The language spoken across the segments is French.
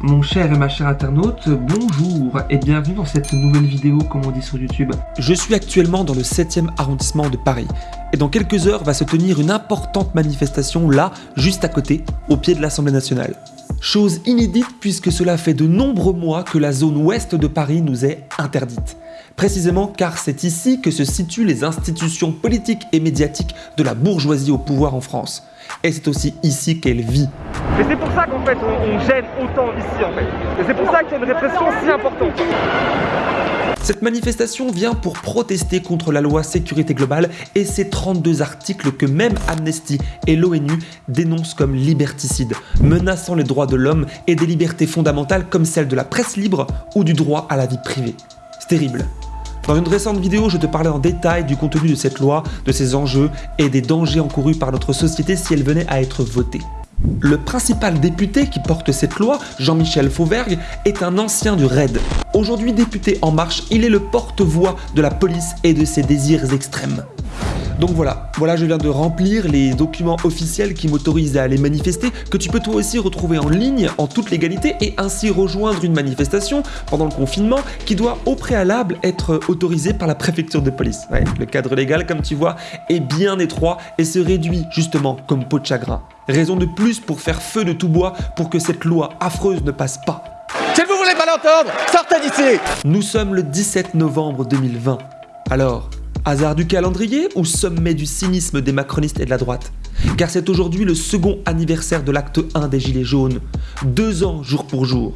Mon cher et ma chère internaute, bonjour et bienvenue dans cette nouvelle vidéo comme on dit sur YouTube. Je suis actuellement dans le 7e arrondissement de Paris et dans quelques heures va se tenir une importante manifestation là, juste à côté, au pied de l'Assemblée nationale. Chose inédite puisque cela fait de nombreux mois que la zone ouest de Paris nous est interdite. Précisément car c'est ici que se situent les institutions politiques et médiatiques de la bourgeoisie au pouvoir en France. Et c'est aussi ici qu'elle vit. Et c'est pour ça qu'en fait on, gêne autant ici en fait. Et c'est pour ça qu'il y a une répression si importante. Cette manifestation vient pour protester contre la loi sécurité globale et ses 32 articles que même Amnesty et l'ONU dénoncent comme liberticides, menaçant les droits de l'homme et des libertés fondamentales comme celle de la presse libre ou du droit à la vie privée. C'est terrible. Dans une récente vidéo, je te parlais en détail du contenu de cette loi, de ses enjeux et des dangers encourus par notre société si elle venait à être votée. Le principal député qui porte cette loi, Jean-Michel Fauvergue, est un ancien du RAID. Aujourd'hui député En Marche, il est le porte-voix de la police et de ses désirs extrêmes. Donc voilà, voilà je viens de remplir les documents officiels qui m'autorisent à aller manifester, que tu peux toi aussi retrouver en ligne en toute légalité et ainsi rejoindre une manifestation pendant le confinement qui doit au préalable être autorisée par la préfecture de police. le cadre légal comme tu vois est bien étroit et se réduit justement comme peau de chagrin. Raison de plus pour faire feu de tout bois pour que cette loi affreuse ne passe pas. Si vous voulez pas l'entendre, sortez d'ici Nous sommes le 17 novembre 2020. Alors, Hasard du calendrier ou sommet du cynisme des macronistes et de la droite? Car c'est aujourd'hui le second anniversaire de l'acte 1 des Gilets jaunes. Deux ans jour pour jour.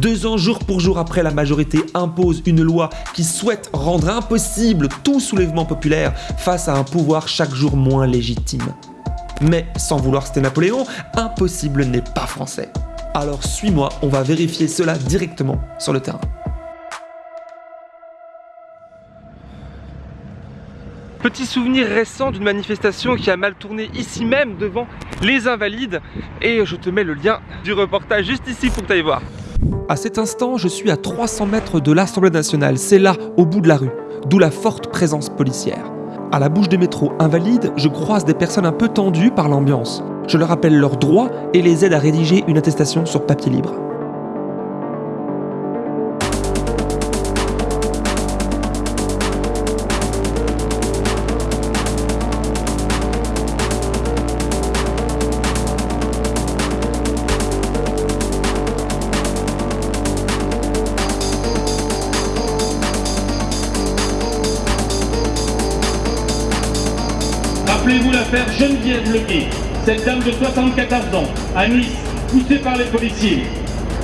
Deux ans jour pour jour après la majorité impose une loi qui souhaite rendre impossible tout soulèvement populaire face à un pouvoir chaque jour moins légitime. Mais sans vouloir citer Napoléon, impossible n'est pas français. Alors suis-moi, on va vérifier cela directement sur le terrain. Petit souvenir récent d'une manifestation qui a mal tourné ici même devant les Invalides et je te mets le lien du reportage juste ici pour que tu voir. À cet instant, je suis à 300 mètres de l'Assemblée nationale, c'est là, au bout de la rue, d'où la forte présence policière. À la bouche des métros Invalides, je croise des personnes un peu tendues par l'ambiance. Je leur rappelle leurs droits et les aide à rédiger une attestation sur papier libre. Geneviève Leguet, cette dame de 74 ans, à Nice, poussée par les policiers.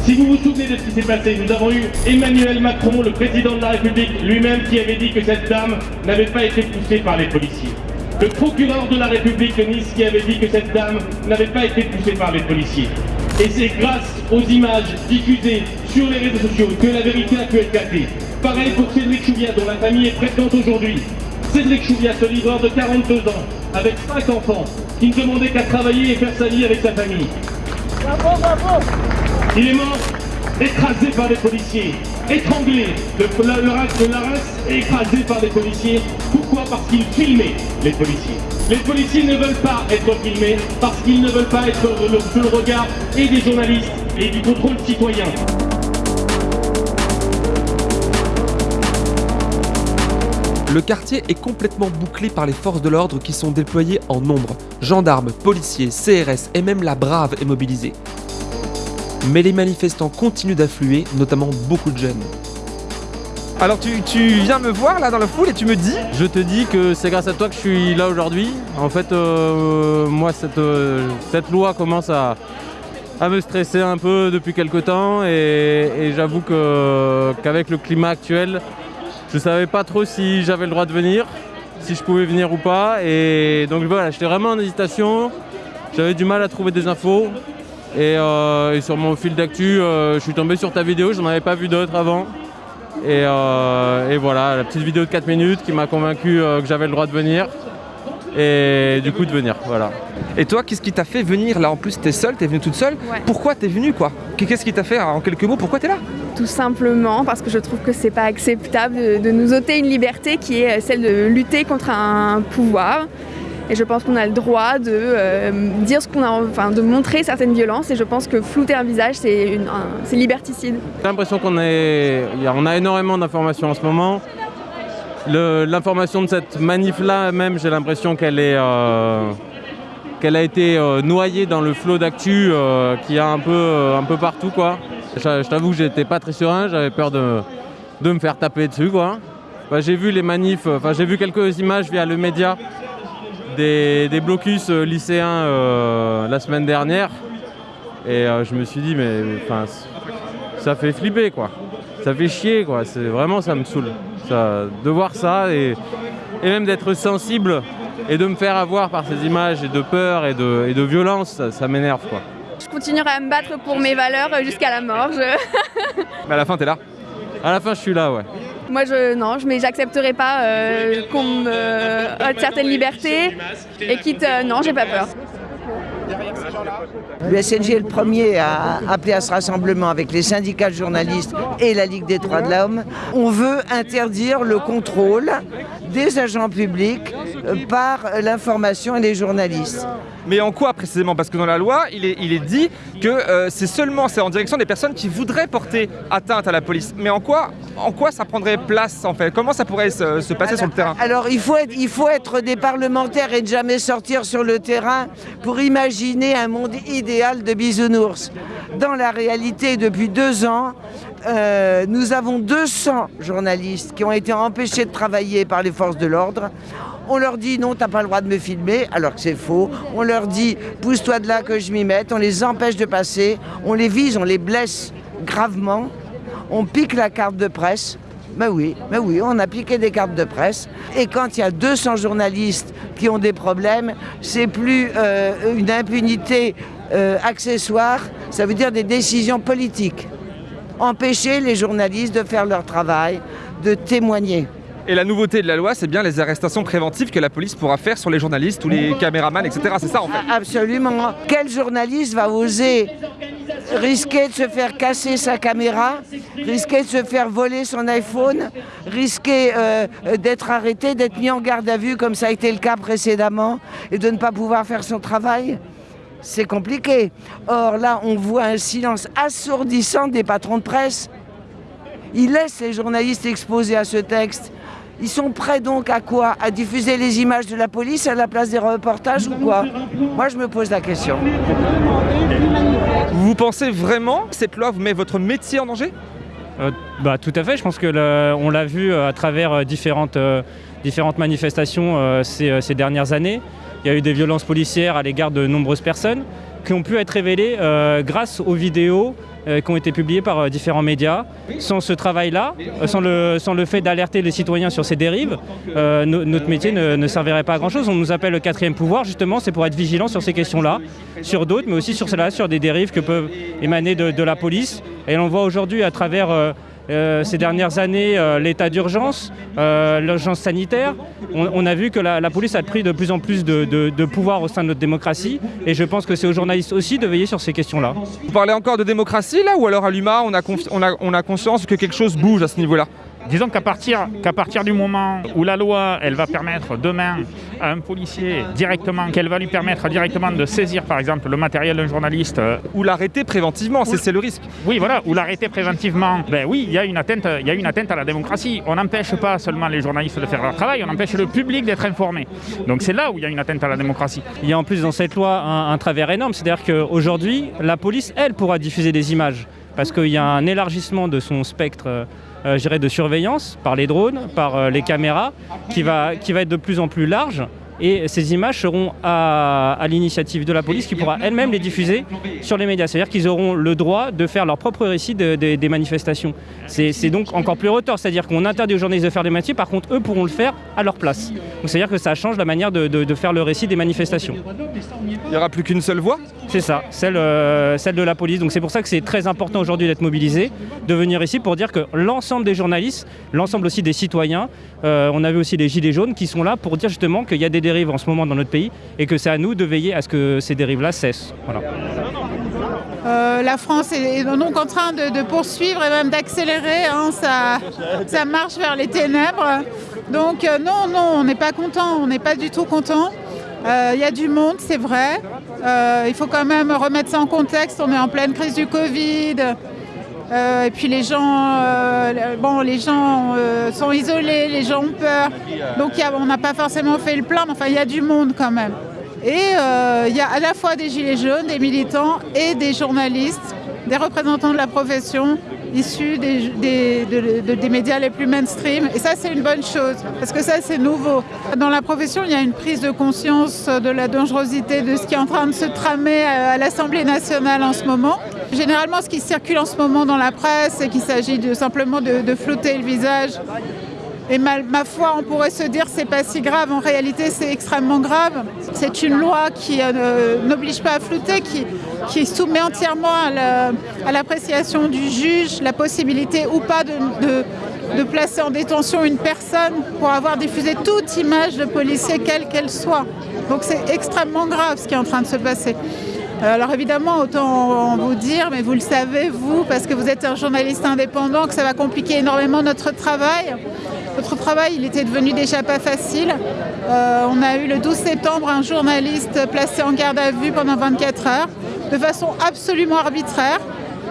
Si vous vous souvenez de ce qui s'est passé, nous avons eu Emmanuel Macron, le président de la République, lui-même qui avait dit que cette dame n'avait pas été poussée par les policiers. Le procureur de la République de Nice qui avait dit que cette dame n'avait pas été poussée par les policiers. Et c'est grâce aux images diffusées sur les réseaux sociaux que la vérité a pu être gâtée. Pareil pour Cédric Chouviat, dont la famille est présente aujourd'hui. Cédric Chouviat, ce livreur de 42 ans, avec 5 enfants, qui ne demandait qu'à travailler et faire sa vie avec sa famille. Bravo, bravo Il est mort écrasé par des policiers, étranglé, le, le, reste de l'arrêt écrasé par des policiers. Pourquoi? Parce qu'il filmait les policiers. Les policiers ne veulent pas être filmés parce qu'ils ne veulent pas être sous le regard et des journalistes et du contrôle citoyen. Le quartier est complètement bouclé par les forces de l'ordre qui sont déployées en nombre. Gendarmes, policiers, CRS et même la Brave est mobilisée. Mais les manifestants continuent d'affluer, notamment beaucoup de jeunes. Alors tu, viens me voir là dans la foule et tu me dis? Je te dis que c'est grâce à toi que je suis là aujourd'hui. En fait, euh, moi cette, euh, cette loi commence à, à me stresser un peu depuis quelques temps et, j'avoue qu'avec le climat actuel, je savais pas trop si j'avais le droit de venir, si je pouvais venir ou pas. Et donc voilà, j'étais vraiment en hésitation. J'avais du mal à trouver des infos. Et, euh, sur mon fil d'actu, euh, je suis tombé sur ta vidéo, j'en avais pas vu d'autres avant. Et, euh, et, voilà, la petite vidéo de 4 minutes qui m'a convaincu que j'avais le droit de venir et du coup de venir, voilà. Et toi, qu'est-ce qui t'a fait venir là? En plus, t'es seule, t'es venue toute seule. Pourquoi t'es venue quoi? Qu'est-ce qui t'a fait en quelques mots Pourquoi t'es là? Tout simplement parce que je trouve que c'est pas acceptable de, nous ôter une liberté qui est celle de lutter contre un pouvoir. Et je pense qu'on a le droit de euh, dire ce qu'on a, enfin de montrer certaines violences. Et je pense que flouter un visage, c'est liberticide. J'ai l'impression qu'on on a énormément d'informations en ce moment. L'information de cette manif-là, même, j'ai l'impression qu'elle est, euh, qu'elle a été euh, noyée dans le flot d'actu euh, qui a un peu, un peu partout, quoi. Je, t'avoue que j'étais pas très serein, j'avais peur de, de me faire taper dessus, quoi. Bah, j'ai vu les manifs, enfin j'ai vu quelques images via le média des, blocus euh, lycéens euh, la semaine dernière. Et euh, je me suis dit, mais ça fait flipper quoi. Ça fait chier quoi. Vraiment ça me saoule. Ça, de voir ça et, même d'être sensible et de me faire avoir par ces images et de peur et de, et de violence, ça, m'énerve quoi. Je continuerai à me battre pour mes valeurs jusqu'à la mort. mais à la fin, t'es là? À la fin, je suis là, ouais. Moi, je, non, mais j'accepterai pas euh, qu'on me ôte certaines libertés. Et quitte, euh, non, j'ai pas peur. Le SNG est le premier à appeler à ce rassemblement avec les syndicats de journalistes et la Ligue des droits de l'homme. On veut interdire le contrôle des agents publics euh, par l'information et les journalistes. Mais en quoi précisément? Parce que dans la loi, il est, il est dit que euh, c'est seulement c'est en direction des personnes qui voudraient porter atteinte à la police. Mais en quoi, en quoi ça prendrait place en fait? Comment ça pourrait se, passer sur le terrain? Alors il faut, être, il faut être des parlementaires et ne jamais sortir sur le terrain pour imaginer un monde idéal de bisounours. Dans la réalité, depuis deux ans, euh, nous avons 200 journalistes qui ont été empêchés de travailler par les forces de l'ordre. On leur dit non, t'as pas le droit de me filmer, alors que c'est faux. On leur dit pousse-toi de là que je m'y mette. On les empêche de passer. On les vise, on les blesse gravement. On pique la carte de presse. Ben oui, ben oui, on a piqué des cartes de presse. Et quand il y a 200 journalistes qui ont des problèmes, c'est plus euh, une impunité euh, accessoire, ça veut dire des décisions politiques. Empêcher les journalistes de faire leur travail, de témoigner. Et la nouveauté de la loi, c'est bien les arrestations préventives que la police pourra faire sur les journalistes ou les caméramans, etc. C'est ça en fait Absolument. Quel journaliste va oser risquer de se faire casser sa caméra, risquer de se faire voler son iPhone, risquer euh, d'être arrêté, d'être mis en garde à vue comme ça a été le cas précédemment et de ne pas pouvoir faire son travail? C'est compliqué. Or là, on voit un silence assourdissant des patrons de presse. Ils laissent les journalistes exposés à ce texte. Ils sont prêts donc à quoi? À diffuser les images de la police à la place des reportages ou quoi? Moi, je me pose la question. Vous pensez vraiment que cette loi vous met votre métier en danger? Euh, bah, Tout à fait. Je pense qu'on l'a vu euh, à travers euh, différentes, différentes manifestations ces, dernières années. Il y a eu des violences policières à l'égard de nombreuses personnes qui ont pu être révélées grâce aux vidéos euh, qui ont été publiés par euh, différents médias. Sans ce travail-là, euh, sans le, fait d'alerter les citoyens sur ces dérives, notre métier ne, servirait pas à grand-chose. On nous appelle le quatrième pouvoir, justement, c'est pour être vigilant sur ces questions-là, sur d'autres, mais aussi sur cela, sur des dérives que peuvent émaner de, de la police. Et on voit aujourd'hui à travers euh, ces dernières années euh, l'état d'urgence, euh, l'urgence sanitaire. On, a vu que la, police a pris de plus en plus de, pouvoir au sein de notre démocratie et je pense que c'est aux journalistes aussi de veiller sur ces questions-là. Vous parlez encore de démocratie là ou alors à l'UMA on, on a conscience que quelque chose bouge à ce niveau-là? Disons qu'à partir, qu'à partir du moment où la loi, elle va permettre demain à un policier directement, qu'elle va lui permettre directement de saisir par exemple le matériel d'un journaliste. Euh, ou l'arrêter préventivement, c'est le risque. Oui, voilà, ou l'arrêter préventivement. Ben oui, il y, a une atteinte, il y a une atteinte à la démocratie. On n'empêche pas seulement les journalistes de faire leur travail, on empêche le public d'être informé. Donc c'est là où il y a une atteinte à la démocratie. Il y a en plus dans cette loi un, un travers énorme, c'est-à-dire qu'aujourd'hui, la police, elle, pourra diffuser des images parce qu'il y a un élargissement de son spectre euh, de surveillance par les drones, par euh, les caméras, qui va, qui va être de plus en plus large et ces images seront à, l'initiative de la police qui pourra elle-même les diffuser sur les médias. C'est-à-dire qu'ils auront le droit de faire leur propre récit des manifestations. C'est donc encore plus retort, c'est-à-dire qu'on interdit aux journalistes de faire des métiers, par contre eux pourront le faire à leur place. c'est-à-dire que ça change la manière de, faire le récit des manifestations. Il n'y aura plus qu'une seule voix? C'est ça, celle, euh, celle de la police. Donc c'est pour ça que c'est très important aujourd'hui d'être mobilisé, de venir ici pour dire que l'ensemble des journalistes, l'ensemble aussi des citoyens, euh, on a vu aussi les gilets jaunes qui sont là pour dire justement qu'il y a des en ce moment dans notre pays et que c'est à nous de veiller à ce que ces dérives-là cessent. Euh, la France est donc en train de, poursuivre et même d'accélérer hein, sa, marche vers les ténèbres. Donc euh, non, non, on n'est pas content, on n'est pas du tout content. Euh, Il y a du monde, c'est vrai. Euh, il faut quand même remettre ça en contexte. On est en pleine crise du Covid. Euh, et puis les gens, euh, bon, les gens euh, sont isolés, les gens ont peur. Donc on n'a pas forcément fait le plein, mais enfin il y a du monde quand même. Et il y a à la fois des gilets jaunes, des militants et des journalistes, des représentants de la profession issus des, des- de- de- des médias les plus mainstream. Et ça, c'est une bonne chose, parce que ça, c'est nouveau. Dans la profession, il y a une prise de conscience de la dangerosité de ce qui est en train de se tramer à l'Assemblée nationale en ce moment. Généralement, ce qui circule en ce moment dans la presse, c'est qu'il s'agit simplement de, de flouter le visage. Et ma, foi, on pourrait se dire c'est pas si grave. En réalité, c'est extrêmement grave. C'est une loi qui euh, n'oblige pas à flouter, qui, soumet entièrement à la- à l'appréciation du juge la possibilité ou pas de, placer en détention une personne pour avoir diffusé toute image de policier, quelle qu'elle soit. Donc c'est extrêmement grave ce qui est en train de se passer. Alors évidemment, autant vous dire, mais vous le savez, vous, parce que vous êtes un journaliste indépendant, que ça va compliquer énormément notre travail. Notre travail, il était devenu déjà pas facile. Euh, on a eu le 12 septembre un journaliste placé en garde à vue pendant 24 heures, de façon absolument arbitraire.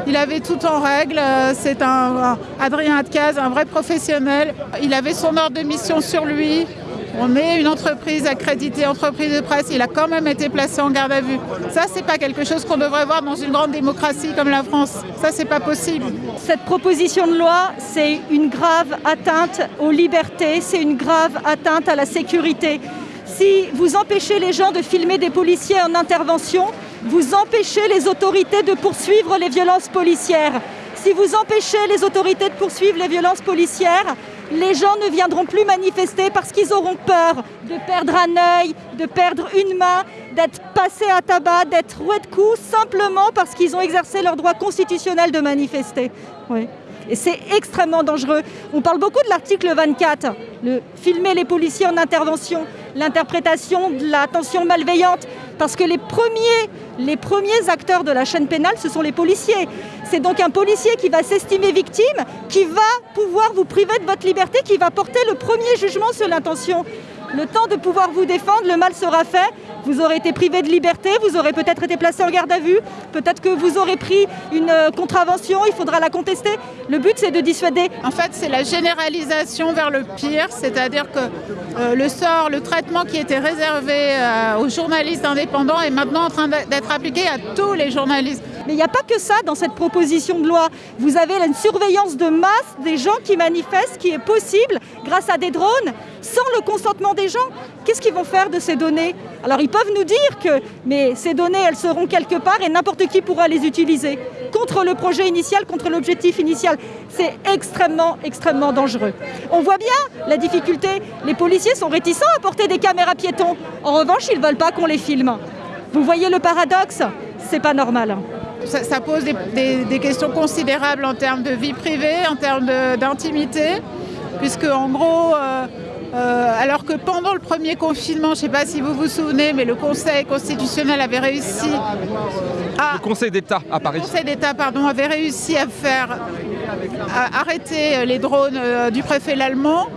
Il avait tout en règle. euh, C'est un, Adrien Atcaz, un vrai professionnel. Il avait son ordre de mission sur lui. On est une entreprise accréditée, entreprise de presse. Il a quand même été placé en garde à vue. Ça, c'est pas quelque chose qu'on devrait voir dans une grande démocratie comme la France. Ça, c'est pas possible. Cette proposition de loi, c'est une grave atteinte aux libertés, c'est une grave atteinte à la sécurité. Si vous empêchez les gens de filmer des policiers en intervention, vous empêchez les autorités de poursuivre les violences policières. Si vous empêchez les autorités de poursuivre les violences policières, les gens ne viendront plus manifester parce qu'ils auront peur de perdre un œil, de perdre une main, d'être passés à tabac, d'être roués de coups, simplement parce qu'ils ont exercé leur droit constitutionnel de manifester. Et c'est extrêmement dangereux. On parle beaucoup de l'article 24, le filmer les policiers en intervention, l'interprétation de la tension malveillante, parce que les premiers, les premiers acteurs de la chaîne pénale, ce sont les policiers. C'est donc un policier qui va s'estimer victime, qui va pouvoir vous priver de votre liberté, qui va porter le premier jugement sur l'intention. Le temps de pouvoir vous défendre, le mal sera fait. Vous aurez été privé de liberté, vous aurez peut-être été placé en garde à vue, peut-être que vous aurez pris une euh, contravention, il faudra la contester. Le but, c'est de dissuader. En fait, c'est la généralisation vers le pire, c'est-à-dire que euh, le sort, le traitement qui était réservé euh, aux journalistes indépendants est maintenant en train d'être appliqué à tous les journalistes. Mais il n'y a pas que ça dans cette proposition de loi. Vous avez une surveillance de masse des gens qui manifestent qui est possible grâce à des drones sans le consentement des gens. Qu'est-ce qu'ils vont faire de ces données? Alors ils peuvent nous dire que mais ces données, elles seront quelque part et n'importe qui pourra les utiliser contre le projet initial, contre l'objectif initial. C'est extrêmement, extrêmement dangereux. On voit bien la difficulté. Les policiers sont réticents à porter des caméras piétons. En revanche, ils ne veulent pas qu'on les filme. Vous voyez le paradoxe? C'est pas normal. Ça, pose des, questions considérables en termes de vie privée, en termes d'intimité, puisque en gros, euh, euh, alors que pendant le premier confinement, je ne sais pas si vous vous souvenez, mais le Conseil constitutionnel avait réussi à Le Conseil d'État à Paris. le Conseil d'État pardon, avait réussi à faire à arrêter les drones euh, du préfet l'allemand.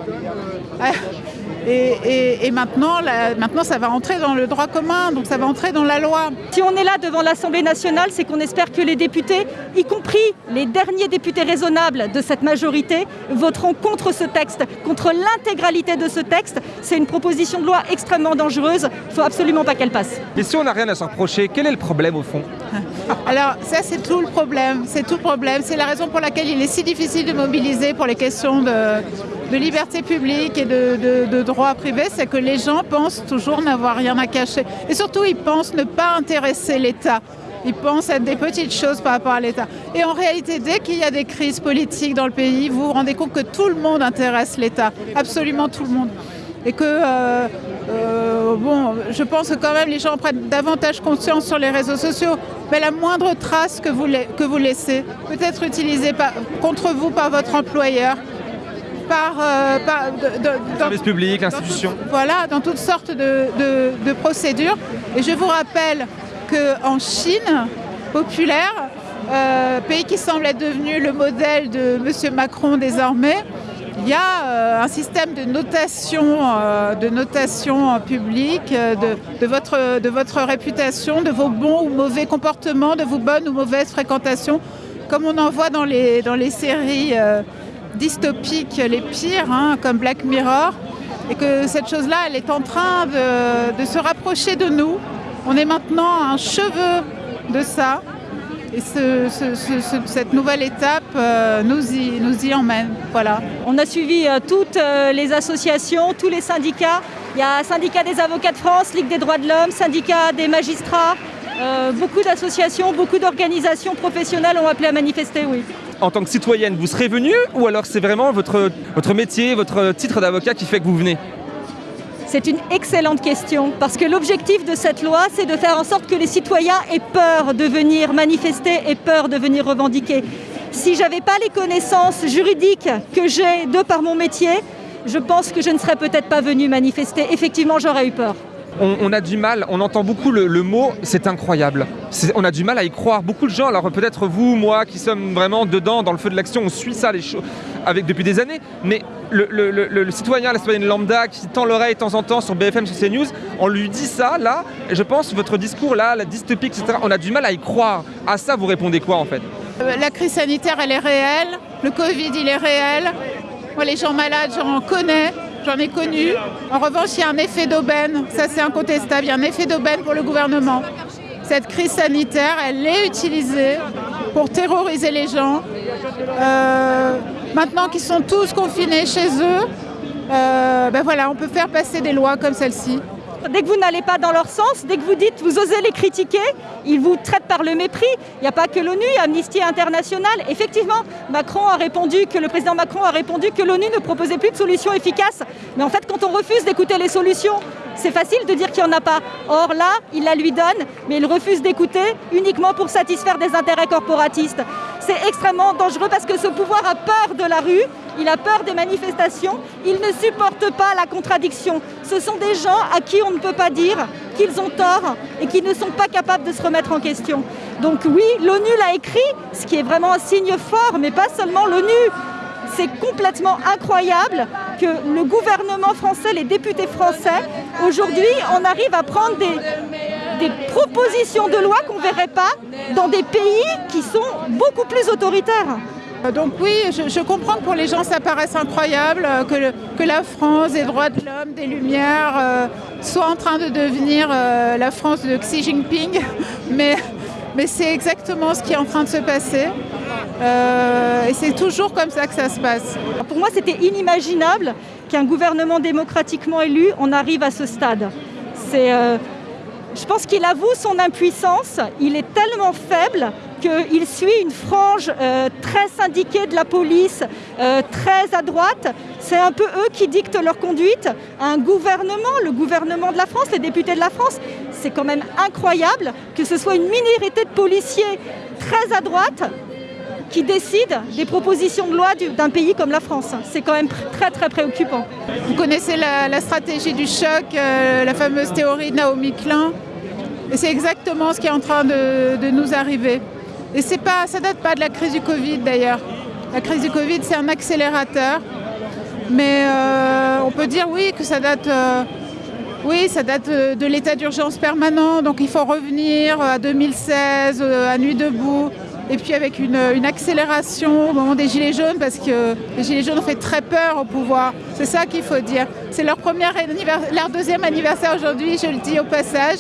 Et, et- et maintenant, la- maintenant, ça va entrer dans le droit commun, donc ça va entrer dans la loi. Si on est là devant l'Assemblée nationale, c'est qu'on espère que les députés, y compris les derniers députés raisonnables de cette majorité, voteront contre ce texte, contre l'intégralité de ce texte. C'est une proposition de loi extrêmement dangereuse. Il ne faut absolument pas qu'elle passe. Et si on n'a rien à se reprocher, quel est le problème au fond Alors ça, c'est tout le problème. C'est tout le problème. C'est la raison pour laquelle il est si difficile de mobiliser pour les questions de, de liberté publique et de, droit privé. C'est que les gens pensent toujours n'avoir rien à cacher. Et surtout, ils pensent ne pas intéresser l'État. Ils pensent être des petites choses par rapport à l'État. Et en réalité, dès qu'il y a des crises politiques dans le pays, vous vous rendez compte que tout le monde intéresse l'État. Absolument tout le monde. Et que, euh, euh, bon, je pense que quand même les gens prennent davantage conscience sur les réseaux sociaux. Mais la moindre trace que vous, laissez peut être utilisée contre vous par votre employeur, par, euh, par- de- de- dans- Service public, l'institution. voilà, dans toutes sortes de, de- procédures. Et je vous rappelle qu'en Chine populaire, euh, pays qui semble être devenu le modèle de M. Macron désormais, Il y a euh, un système de notation, euh, de notation publique euh, de, de votre, de votre réputation, de vos bons ou mauvais comportements, de vos bonnes ou mauvaises fréquentations, comme on en voit dans les, dans les séries dystopiques les pires, hein, comme Black Mirror. Et que cette chose-là, elle est en train de, se rapprocher de nous. On est maintenant un cheveu de ça. Et ce- ce- ce- ce- cette nouvelle étape euh, nous, y, emmène. Voilà. On a suivi euh, toutes euh, les associations, tous les syndicats. Il y a syndicat des avocats de France, Ligue des droits de l'homme, syndicat des magistrats. Beaucoup d'associations, beaucoup d'organisations professionnelles ont appelé à manifester, oui. En tant que citoyenne, vous serez venue ou alors c'est vraiment votre, votre métier, votre titre d'avocat qui fait que vous venez? C'est une excellente question parce que l'objectif de cette loi, c'est de faire en sorte que les citoyens aient peur de venir manifester et peur de venir revendiquer. Si j'avais pas les connaissances juridiques que j'ai de par mon métier, je pense que je ne serais peut-être pas venue manifester. Effectivement, j'aurais eu peur. On, a du mal, on entend beaucoup le, mot c'est incroyable. On a du mal à y croire. Beaucoup de gens, alors peut-être vous, moi, qui sommes vraiment dedans, dans le feu de l'action, on suit ça les choses avec depuis des années, mais le, le- le- citoyen, la citoyenne lambda qui tend l'oreille de temps en temps sur BFM, sur CNews, on lui dit ça, là, et je pense votre discours là, la dystopie, etc., on a du mal à y croire. À ça, vous répondez quoi en fait? Euh, La crise sanitaire, elle est réelle. Le Covid, il est réel. Les gens malades, j'en connais, j'en ai connu. En revanche, il y a un effet d'aubaine. Ça, c'est incontestable. Il y a un effet d'aubaine pour le gouvernement. Cette crise sanitaire, elle est utilisée pour terroriser les gens. Euh, maintenant qu'ils sont tous confinés chez eux, euh, ben voilà, on peut faire passer des lois comme celle-ci. Dès que vous n'allez pas dans leur sens, dès que vous dites, vous osez les critiquer, ils vous traitent par le mépris. Il n'y a pas que l'ONU, Amnesty International. Effectivement, Macron a répondu que le président Macron a répondu que l'ONU ne proposait plus de solutions efficaces. Mais en fait, quand on refuse d'écouter les solutions, c'est facile de dire qu'il n'y en a pas. Or là, il la lui donne, mais il refuse d'écouter uniquement pour satisfaire des intérêts corporatistes. C'est extrêmement dangereux parce que ce pouvoir a peur de la rue, il a peur des manifestations, il ne supporte pas la contradiction. Ce sont des gens à qui on ne peut pas dire qu'ils ont tort et qui ne sont pas capables de se remettre en question. Donc oui, l'ONU l'a écrit, ce qui est vraiment un signe fort, mais pas seulement l'ONU. C'est complètement incroyable que le gouvernement français, les députés français, aujourd'hui, on arrive à prendre des, des propositions de loi qu'on ne verrait pas dans des pays qui sont beaucoup plus autoritaires. Euh, Donc oui, je, je comprends que pour les gens ça paraisse incroyable euh, que, le- que la France des droits de l'homme, des Lumières, euh, soit en train de devenir euh, la France de Xi Jinping, mais, mais c'est exactement ce qui est en train de se passer. Euh, et c'est toujours comme ça que ça se passe. Pour moi, c'était inimaginable qu'un gouvernement démocratiquement élu en arrive à ce stade. C'est, je pense qu'il avoue son impuissance. Il est tellement faible qu'il suit une frange euh, très syndiquée de la police, euh, très à droite. C'est un peu eux qui dictent leur conduite. Un gouvernement, le gouvernement de la France, les députés de la France, c'est quand même incroyable que ce soit une minorité de policiers très à droite qui décide des propositions de loi du- d'un pays comme la France. C'est quand même très très préoccupant. Vous connaissez la, stratégie du choc, euh, la fameuse théorie de Naomi Klein. Et c'est exactement ce qui est en train de, nous arriver. Et pas, ça date pas de la crise du Covid d'ailleurs. La crise du Covid, c'est un accélérateur. Mais euh, on peut dire oui que ça date, euh, oui, ça date de l'état d'urgence permanent. Donc il faut revenir à 2016, euh, à Nuit debout. Et puis avec une, accélération au moment des Gilets jaunes, parce que les Gilets jaunes ont fait très peur au pouvoir. C'est ça qu'il faut dire. C'est leur, leur deuxième anniversaire aujourd'hui, je le dis au passage,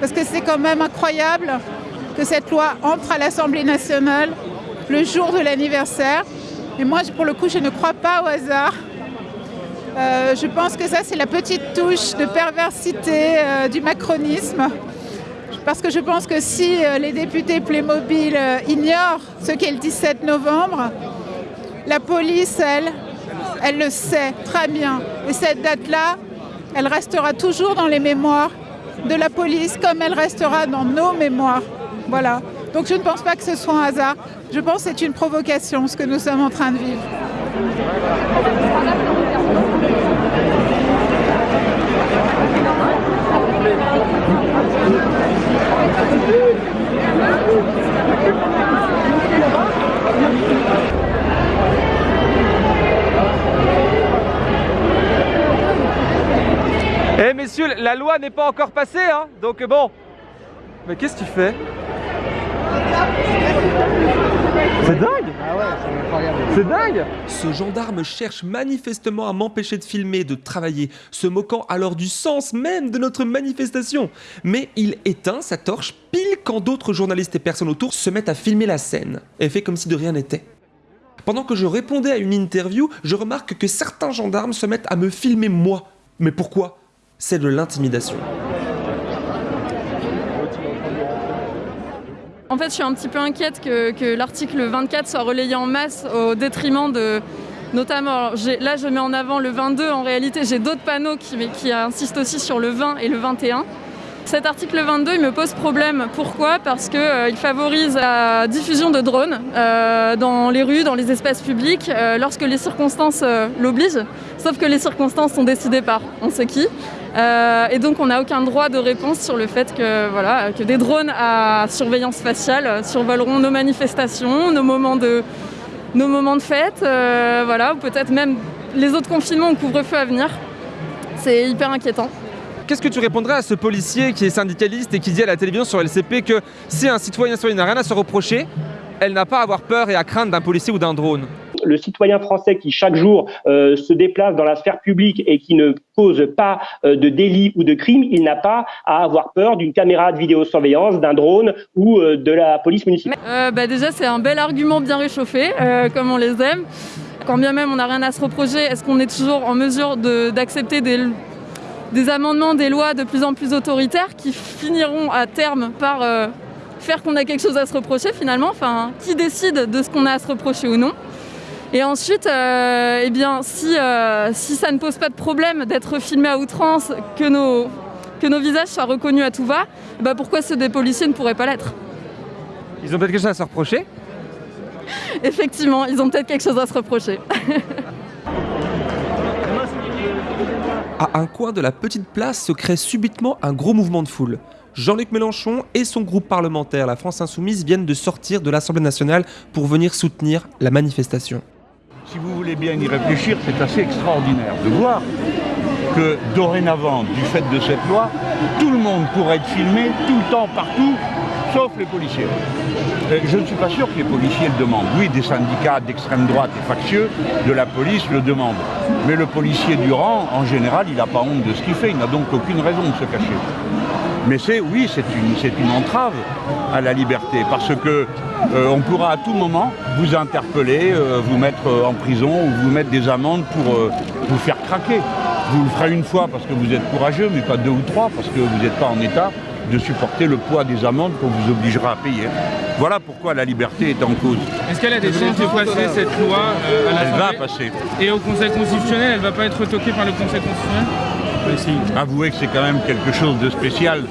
parce que c'est quand même incroyable que cette loi entre à l'Assemblée nationale le jour de l'anniversaire. Et moi, pour le coup, je ne crois pas au hasard. Euh, je pense que ça, c'est la petite touche de perversité euh, du macronisme. Parce que je pense que si euh, les députés Playmobil euh, ignorent ce qu'est le 17 novembre, la police, elle, elle le sait très bien. Et cette date-là, elle restera toujours dans les mémoires de la police comme elle restera dans nos mémoires. Voilà. Donc je ne pense pas que ce soit un hasard. Je pense que c'est une provocation, ce que nous sommes en train de vivre. Eh messieurs, la loi n'est pas encore passée, hein donc bon. Mais qu'est-ce que tu fais? C'est dingue C'est dingue Ce gendarme cherche manifestement à m'empêcher de filmer, de travailler, se moquant alors du sens même de notre manifestation. Mais il éteint sa torche pile quand d'autres journalistes et personnes autour se mettent à filmer la scène, et fait comme si de rien n'était. Pendant que je répondais à une interview, je remarque que certains gendarmes se mettent à me filmer moi. Mais pourquoi? C'est de l'intimidation. En fait, je suis un petit peu inquiète que, l'article 24 soit relayé en masse au détriment de... Notamment, là je mets en avant le 22, en réalité j'ai d'autres panneaux qui, insistent aussi sur le 20 et le 21. Cet article 22 il me pose problème. Pourquoi? Parce qu'il favorise la diffusion de drones euh, dans les rues, dans les espaces publics, euh, lorsque les circonstances euh, l'obligent. Sauf que les circonstances sont décidées par on sait qui. Euh, et donc on n'a aucun droit de réponse sur le fait que, voilà, que des drones à surveillance faciale survoleront nos manifestations, nos moments de, nos moments de fête, euh, voilà, ou peut-être même les autres confinements ou couvre-feu à venir. C'est hyper inquiétant. Qu'est-ce que tu répondrais à ce policier qui est syndicaliste et qui dit à la télévision sur LCP que si un citoyen citoyen n'a rien à se reprocher, elle n'a pas à avoir peur et à craindre d'un policier ou d'un drone? Le citoyen français qui chaque jour euh, se déplace dans la sphère publique et qui ne cause pas euh, de délit ou de crime, il n'a pas à avoir peur d'une caméra de vidéosurveillance, d'un drone ou euh, de la police municipale. Bah déjà, c'est un bel argument bien réchauffé, comme on les aime. Quand bien même on n'a rien à se reprocher, est-ce qu'on est toujours en mesure d'accepter des, amendements, des lois de plus en plus autoritaires qui finiront à terme par faire qu'on a quelque chose à se reprocher finalement? Enfin, qui décide de ce qu'on a à se reprocher ou non? Et ensuite, euh, eh bien, si, euh, si ça ne pose pas de problème d'être filmé à outrance, que nos, que nos visages soient reconnus à tout va, bah pourquoi ceux des policiers ne pourraient pas l'être? Ils ont peut-être quelque chose à se reprocher? Effectivement, ils ont peut-être quelque chose à se reprocher. À un coin de la petite place se crée subitement un gros mouvement de foule. Jean-Luc Mélenchon et son groupe parlementaire, la France Insoumise, viennent de sortir de l'Assemblée nationale pour venir soutenir la manifestation. Si vous voulez bien y réfléchir, c'est assez extraordinaire de voir que dorénavant, du fait de cette loi, tout le monde pourrait être filmé tout le temps, partout, sauf les policiers. Euh, Je ne suis pas sûr que les policiers le demandent. Oui, des syndicats d'extrême droite et factieux de la police le demandent. Mais le policier du rang, en général, il n'a pas honte de ce qu'il fait. Il n'a donc aucune raison de se cacher. Mais c'est, oui, c'est une, une entrave à la liberté, parce que euh, on pourra à tout moment vous interpeller, euh, vous mettre euh, en prison ou vous mettre des amendes pour euh, vous faire craquer. Vous le ferez une fois parce que vous êtes courageux, mais pas deux ou trois parce que vous n'êtes pas en état de supporter le poids des amendes qu'on vous obligera à payer. Voilà pourquoi la liberté est en cause. Est-ce qu'elle a des chances de passer cette loi à Elle va passer. Et au Conseil constitutionnel, elle va pas être retoquée par le Conseil constitutionnel? Avouez que c'est quand même quelque chose de spécial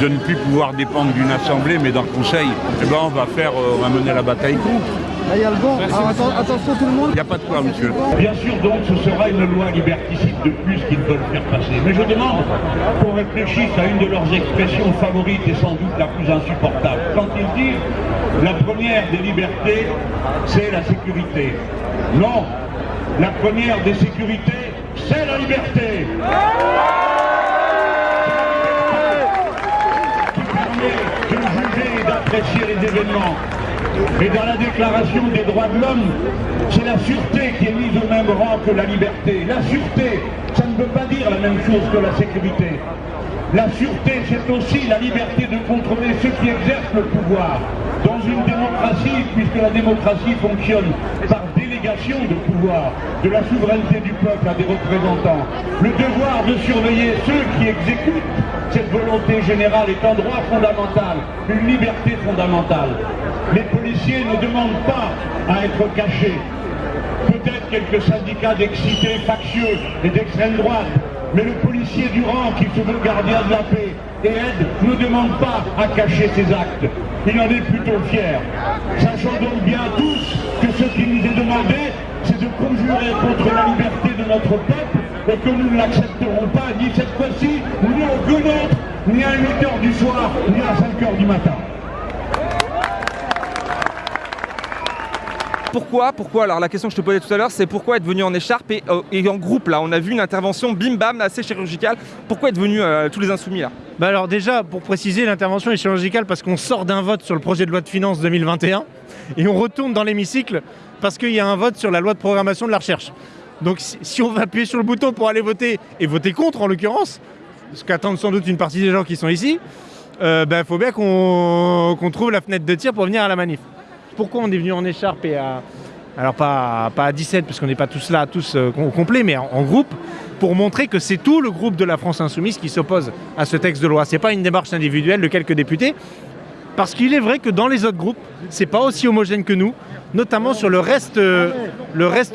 de ne plus pouvoir dépendre d'une assemblée mais d'un conseil. Eh ben on va faire, euh, on va mener la bataille contre. Là, il y a le vent. Alors, atten- attention tout le monde. Il n'y a pas de quoi, monsieur. Bien sûr, donc, ce sera une loi liberticide de plus qu'ils veulent faire passer. Mais je demande qu'on réfléchisse à une de leurs expressions favorites et sans doute la plus insupportable. Quand ils disent la première des libertés, c'est la sécurité. Non, la première des sécurités, c'est la liberté. Qui permet de juger et d'apprécier les événements. Et dans la déclaration des droits de l'homme, c'est la sûreté qui est mise au même rang que la liberté. La sûreté, ça ne veut pas dire la même chose que la sécurité. La sûreté, c'est aussi la liberté de contrôler ceux qui exercent le pouvoir. Dans une démocratie, puisque la démocratie fonctionne par de pouvoir, de la souveraineté du peuple à des représentants, le devoir de surveiller ceux qui exécutent cette volonté générale est un droit fondamental, une liberté fondamentale. Les policiers ne demandent pas à être cachés. Peut-être quelques syndicats d'excités factieux et d'extrême droite, mais le policier du rang qui se veut gardien de la paix et aide ne demande pas à cacher ses actes. Il en est plutôt fier. Sachant donc bien tous que ce qui nous est demandé, c'est de conjurer contre la liberté de notre peuple et que nous ne l'accepterons pas ni cette fois-ci, ni aucune autre, ni à 8 heures du soir, ni à 5 heures du matin. pourquoi, pourquoi Alors la question que je te posais tout à l'heure, c'est pourquoi être venu en écharpe et, euh, et en groupe là? On a vu une intervention bim bam assez chirurgicale. Pourquoi être venu euh, tous les insoumis là? Bah alors déjà, pour préciser, l'intervention est chirurgicale parce qu'on sort d'un vote sur le projet de loi de finances 2021 et on retourne dans l'hémicycle parce qu'il y a un vote sur la loi de programmation de la recherche. Donc si, on va appuyer sur le bouton pour aller voter et voter contre en l'occurrence, ce qu'attendent sans doute une partie des gens qui sont ici, il euh, bah, faut bien qu'on trouve la fenêtre de tir pour venir à la manif. Pourquoi on est venu en écharpe et à... Alors pas, pas à 17 parce qu'on n'est pas tous là, tous euh, au complet, mais en, en groupe, pour montrer que c'est tout le groupe de la France Insoumise qui s'oppose à ce texte de loi. C'est pas une démarche individuelle de quelques députés, parce qu'il est vrai que dans les autres groupes, c'est pas aussi homogène que nous, notamment sur le reste, euh,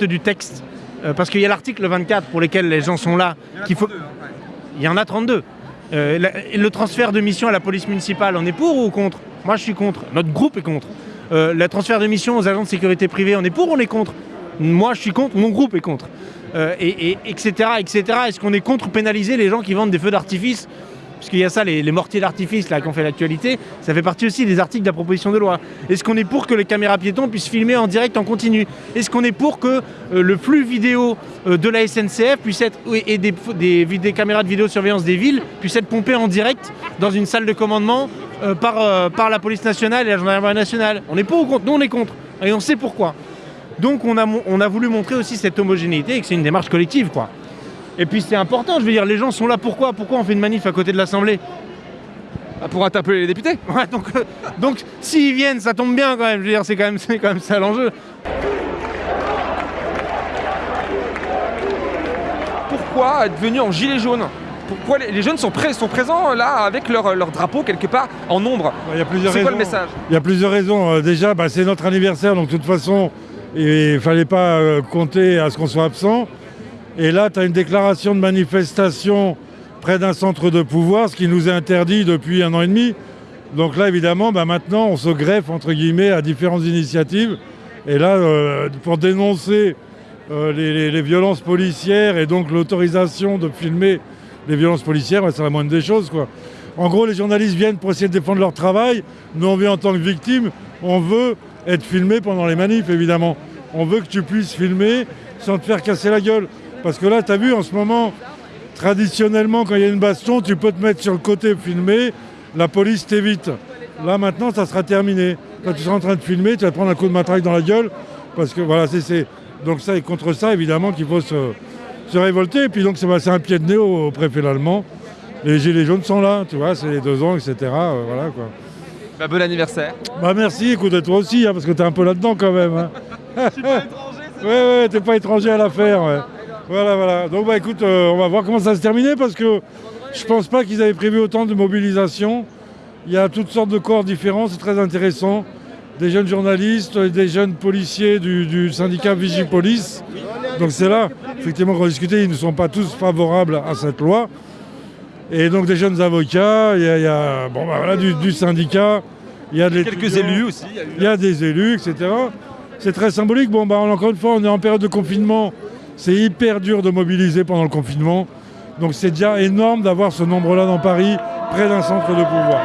du texte. Euh, parce qu'il y a l'article 24 pour lesquels les gens sont là, qu'il faut. Il y en a 32. Euh, le transfert de mission à la police municipale, on est pour ou contre? Moi, je suis contre. Notre groupe est contre. Le transfert de mission aux agents de sécurité privée, on est pour ou on est contre? Moi, je suis contre. Mon groupe est contre. Et, et- etc. etc. Est-ce qu'on est contre pénaliser les gens qui vendent des feux d'artifice parce qu'il y a ça, les, mortiers d'artifice là qui ont fait l'actualité, ça fait partie aussi des articles de la proposition de loi. Est-ce qu'on est pour que les caméras piétons puissent filmer en direct en continu? Est-ce qu'on est pour que euh, le flux vidéo euh, de la SNCF puisse être et des, caméras de vidéosurveillance des villes puissent être pompées en direct dans une salle de commandement euh, par, la police nationale et la gendarmerie nationale? On est pour ou contre? Nous on est contre et on sait pourquoi. Donc on a, on a voulu montrer aussi cette homogénéité et que c'est une démarche collective quoi. Et puis c'est important, je veux dire, les gens sont là pourquoi Pourquoi on fait une manif à côté de l'Assemblée? Pour interpeller les députés? Ouais, donc, euh, donc s'ils viennent, ça tombe bien quand même, je veux dire, c'est quand même, c'est quand même ça l'enjeu. Pourquoi être venu en gilet jaune? Pourquoi les, les jeunes sont, prêts- sont présents là avec leur, leur drapeau quelque part en nombre? Il y a plusieurs C'est quoi le raisons. message? Il y a plusieurs raisons. Euh, Déjà, bah, c'est notre anniversaire, donc de toute façon, il ne fallait pas euh, compter à ce qu'on soit absent. Et là, tu as une déclaration de manifestation près d'un centre de pouvoir, ce qui nous est interdit depuis un an et demi. Donc là, évidemment, bah, maintenant, on se greffe, entre guillemets, à différentes initiatives. Et là, euh, pour dénoncer euh, les, violences policières et donc l'autorisation de filmer les violences policières, bah, c'est la moindre des choses. Quoi. En gros, les journalistes viennent pour essayer de défendre leur travail. Nous, on vient en tant que victime. On veut être filmé pendant les manifs, évidemment. On veut que tu puisses filmer sans te faire casser la gueule. Parce que là, tu as vu, en ce moment, traditionnellement, quand il y a une baston, tu peux te mettre sur le côté filmer. La police t'évite. Là, maintenant, ça sera terminé. Quand tu seras en train de filmer, tu vas te prendre un coup de matraque dans la gueule. Parce que voilà, c'est-. Donc, ça, et contre ça, évidemment, qu'il faut se, se révolter. Et puis, donc, c'est bah, c'est un pied de nez au, au préfet allemand. Les gilets jaunes sont là, tu vois, c'est les deux ans, etc. euh, voilà quoi. Bah, bon anniversaire. Bah merci, écoute, toi aussi, hein, parce que t'es un peu là-dedans quand même. Hein. Ouais, ouais, t'es pas étranger à l'affaire. Ouais. Voilà, voilà. Donc bah écoute, euh, on va voir comment ça va se terminer parce que je pense pas qu'ils avaient prévu autant de mobilisation. Il y a toutes sortes de corps différents, c'est très intéressant. Des jeunes journalistes, des jeunes policiers du, du syndicat Vigipolice. Donc c'est là, effectivement, qu'on discutait, ils ne sont pas tous favorables à cette loi. Et donc des jeunes avocats, il y a, il y a, bon, bah, voilà, du, du syndicat, il y a des Quelques élus aussi. il y a des élus, etc. C'est très symbolique. Bon, bah, encore une fois, on est en période de confinement. C'est hyper dur de mobiliser pendant le confinement. Donc c'est déjà énorme d'avoir ce nombre-là dans Paris, près d'un centre de pouvoir.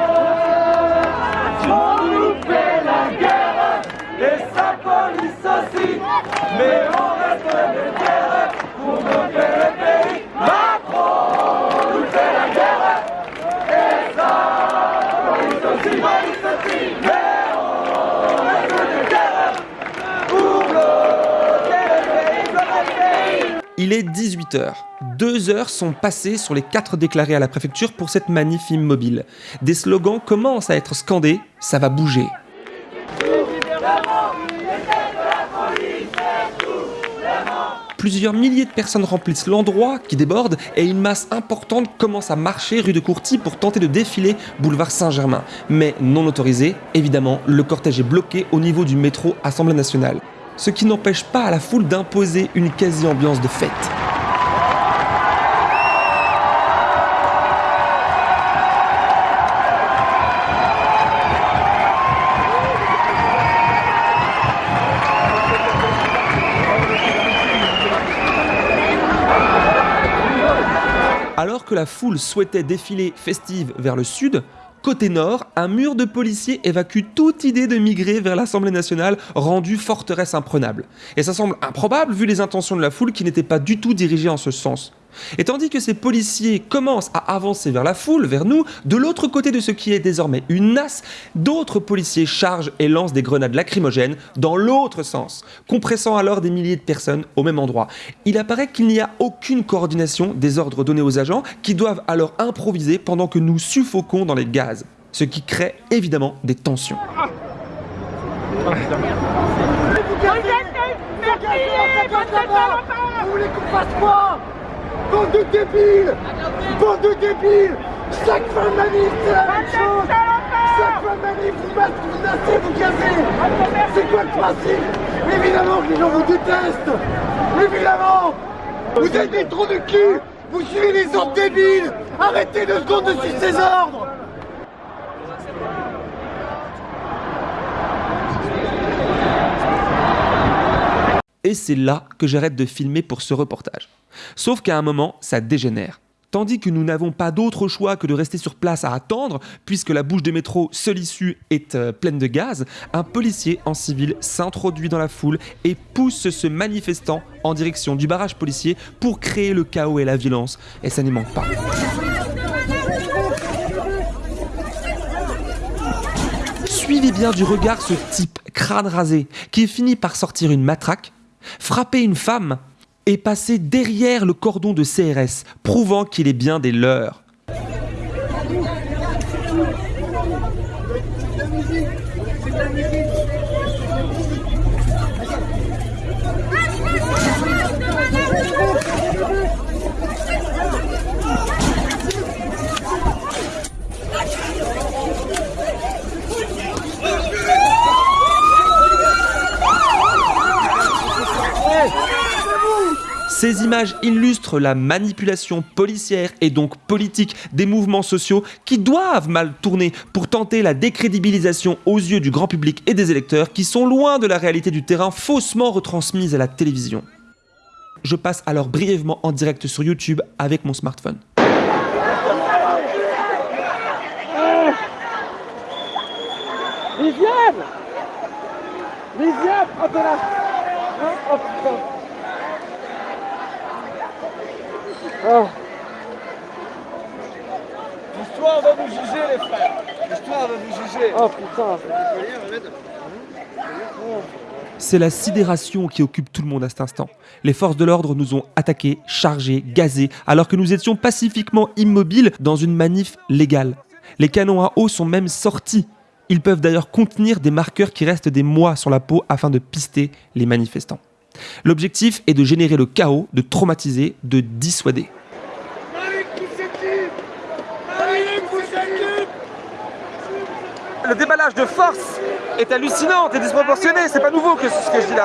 On nous fait la guerre et sa police aussi, mais on reste de terre pour bloquer le pays. Macron nous fait la guerre et sa police aussi, police aussi, mais on reste de terre pour bloquer le pays, bloquer le pays. Il est 18h. Deux heures sont passées sur les quatre déclarés à la préfecture pour cette manif immobile. Des slogans commencent à être scandés, ça va bouger. Plusieurs milliers de personnes remplissent l'endroit qui déborde et une masse importante commence à marcher rue de Courty pour tenter de défiler boulevard Saint-Germain. Mais non autorisé, évidemment, le cortège est bloqué au niveau du métro Assemblée nationale. Ce qui n'empêche pas à la foule d'imposer une quasi-ambiance de fête. Alors que la foule souhaitait défiler festive vers le sud, côté nord, un mur de policiers évacue toute idée de migrer vers l'Assemblée nationale, rendue forteresse imprenable. Et ça semble improbable vu les intentions de la foule qui n'étaient pas du tout dirigées en ce sens. Et tandis que ces policiers commencent à avancer vers la foule, vers nous, de l'autre côté de ce qui est désormais une nasse, d'autres policiers chargent et lancent des grenades lacrymogènes dans l'autre sens, compressant alors des milliers de personnes au même endroit. Il apparaît qu'il n'y a aucune coordination des ordres donnés aux agents qui doivent alors improviser pendant que nous suffoquons dans les gaz, ce qui crée évidemment des tensions. Bande de débiles! Bande de débiles! Chaque fin de manif, c'est la même chose. Chaque fin de manif, vous battez, vous menacez, vous gazez C'est quoi le principe? Évidemment que les gens vous détestent. Évidemment. Vous êtes des trous de cul. Vous suivez les ordres débiles Arrêtez deux secondes de suivre ces ordres. Et c'est là que j'arrête de filmer pour ce reportage. Sauf qu'à un moment, ça dégénère. Tandis que nous n'avons pas d'autre choix que de rester sur place à attendre, puisque la bouche de métro, seule issue, est euh, pleine de gaz, un policier en civil s'introduit dans la foule et pousse ce manifestant en direction du barrage policier pour créer le chaos et la violence. Et ça n'y manque pas. Suivez bien du regard ce type crâne rasé qui finit par sortir une matraque, frapper une femme et passer derrière le cordon de CRS, prouvant qu'il est bien des leurs. Ces images illustrent la manipulation policière et donc politique des mouvements sociaux qui doivent mal tourner pour tenter la décrédibilisation aux yeux du grand public et des électeurs qui sont loin de la réalité du terrain faussement retransmise à la télévision. Je passe alors brièvement en direct sur YouTube avec mon smartphone. Viviane Viviane, là Oh putain Oh. L'histoire va nous juger les frères L'histoire va nous juger Oh putain C'est la sidération qui occupe tout le monde à cet instant. Les forces de l'ordre nous ont attaqués, chargés, gazés, alors que nous étions pacifiquement immobiles dans une manif légale. Les canons à eau sont même sortis. Ils peuvent d'ailleurs contenir des marqueurs qui restent des mois sur la peau afin de pister les manifestants. L'objectif est de générer le chaos, de traumatiser, de dissuader. Le déballage de force est hallucinant et disproportionné, c'est pas nouveau que ce que je dis là.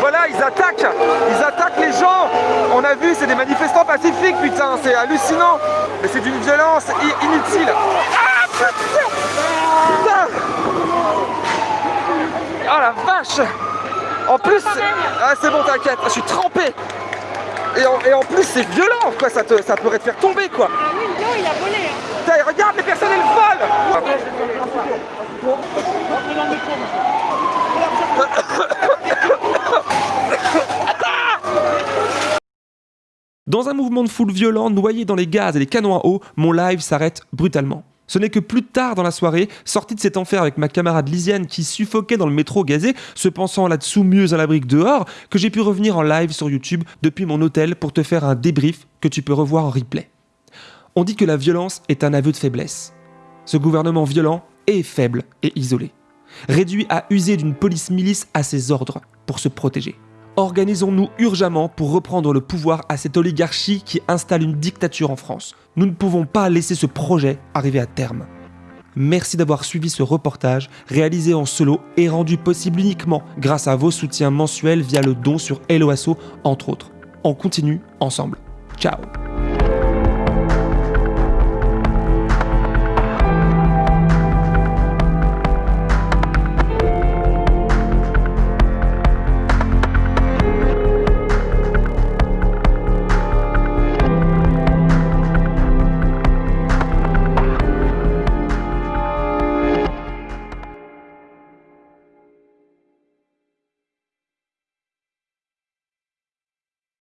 Voilà, ils attaquent, ils attaquent les gens. On a vu, c'est des manifestants pacifiques, putain, c'est hallucinant. Mais c'est d'une violence inutile. Ah, putain Ah la vache En plus, ah, c'est bon, t'inquiète, je suis trempé. Et en, et en plus, c'est violent, quoi, ça, te, ça pourrait te faire tomber, quoi. Ah oui, non, il a volé. Putain, regarde, les personnes, elles volent Dans un mouvement de foule violent, noyé dans les gaz et les canons à eau, mon live s'arrête brutalement. Ce n'est que plus tard dans la soirée, sorti de cet enfer avec ma camarade Lisiane qui suffoquait dans le métro gazé, se pensant là-dessous mieux à l'abri que dehors, que j'ai pu revenir en live sur YouTube depuis mon hôtel pour te faire un débrief que tu peux revoir en replay. On dit que la violence est un aveu de faiblesse. Ce gouvernement violent est faible et isolé, réduit à user d'une police milice à ses ordres pour se protéger. Organisons-nous urgemment pour reprendre le pouvoir à cette oligarchie qui installe une dictature en France. Nous ne pouvons pas laisser ce projet arriver à terme. Merci d'avoir suivi ce reportage réalisé en solo et rendu possible uniquement grâce à vos soutiens mensuels via le don sur Helloasso entre autres. On continue ensemble. Ciao